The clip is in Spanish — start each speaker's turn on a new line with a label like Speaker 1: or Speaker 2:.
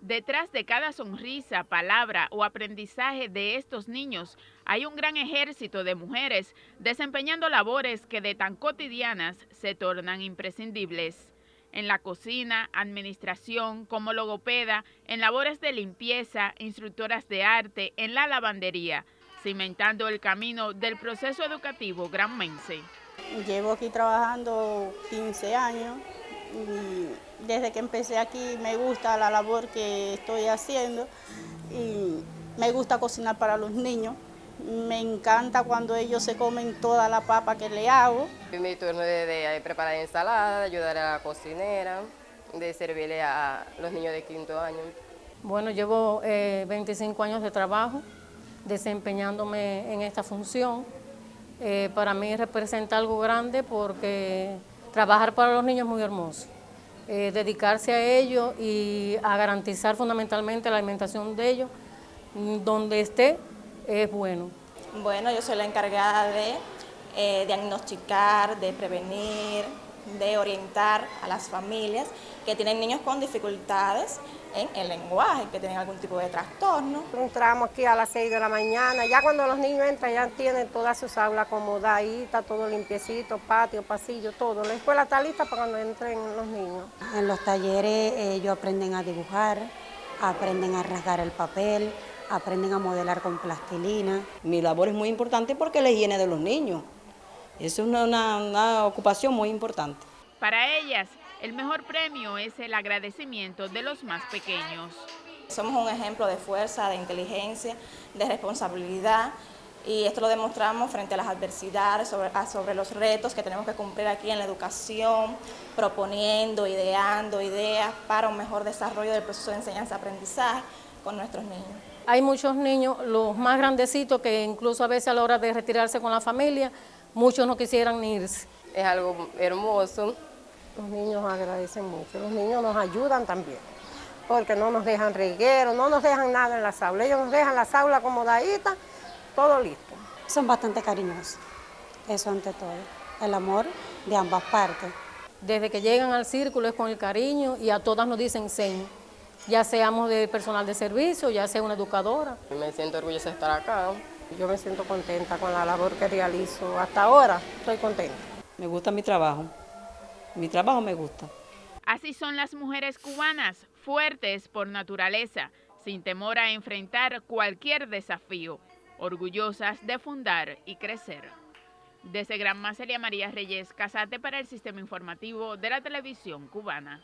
Speaker 1: Detrás de cada sonrisa, palabra o aprendizaje de estos niños hay un gran ejército de mujeres desempeñando labores que de tan cotidianas se tornan imprescindibles. En la cocina, administración, como logopeda, en labores de limpieza, instructoras de arte, en la lavandería, cimentando el camino del proceso educativo granmense.
Speaker 2: Llevo aquí trabajando 15 años desde que empecé aquí me gusta la labor que estoy haciendo y me gusta cocinar para los niños. Me encanta cuando ellos se comen toda la papa que le hago.
Speaker 3: Mi turno de, de preparar ensalada, de ayudar a la cocinera, de servirle a los niños de quinto año.
Speaker 4: Bueno, llevo 25 eh, años de trabajo desempeñándome en esta función. Eh, para mí representa algo grande porque Trabajar para los niños es muy hermoso. Eh, dedicarse a ellos y a garantizar fundamentalmente la alimentación de ellos, mm, donde esté, es bueno.
Speaker 5: Bueno, yo soy la encargada de eh, diagnosticar, de prevenir, de orientar a las familias que tienen niños con dificultades en el lenguaje, que tienen algún tipo de trastorno.
Speaker 6: Entramos aquí a las 6 de la mañana, ya cuando los niños entran ya tienen todas sus aulas acomodaditas, todo limpiecito, patio, pasillo, todo. La escuela está lista para cuando entren los niños.
Speaker 7: En los talleres ellos aprenden a dibujar, aprenden a rasgar el papel, aprenden a modelar con plastilina.
Speaker 8: Mi labor es muy importante porque la higiene de los niños. Es una, una ocupación muy importante.
Speaker 1: Para ellas, el mejor premio es el agradecimiento de los más pequeños.
Speaker 5: Somos un ejemplo de fuerza, de inteligencia, de responsabilidad y esto lo demostramos frente a las adversidades, sobre, sobre los retos que tenemos que cumplir aquí en la educación, proponiendo, ideando ideas para un mejor desarrollo del proceso de enseñanza-aprendizaje con nuestros niños.
Speaker 4: Hay muchos niños, los más grandecitos, que incluso a veces a la hora de retirarse con la familia, muchos no quisieran irse.
Speaker 3: Es algo hermoso,
Speaker 6: los niños agradecen mucho, los niños nos ayudan también, porque no nos dejan reguero, no nos dejan nada en las aulas, ellos nos dejan las aulas acomodaditas, todo listo.
Speaker 7: Son bastante cariñosos, eso ante todo, el amor de ambas partes.
Speaker 4: Desde que llegan al círculo es con el cariño y a todas nos dicen señas, ya seamos de personal de servicio, ya sea una educadora.
Speaker 3: Me siento orgullosa de estar acá.
Speaker 6: Yo me siento contenta con la labor que realizo. Hasta ahora estoy contenta.
Speaker 8: Me gusta mi trabajo. Mi trabajo me gusta.
Speaker 1: Así son las mujeres cubanas, fuertes por naturaleza, sin temor a enfrentar cualquier desafío, orgullosas de fundar y crecer. Desde Gran María Reyes, Casate para el Sistema Informativo de la Televisión Cubana.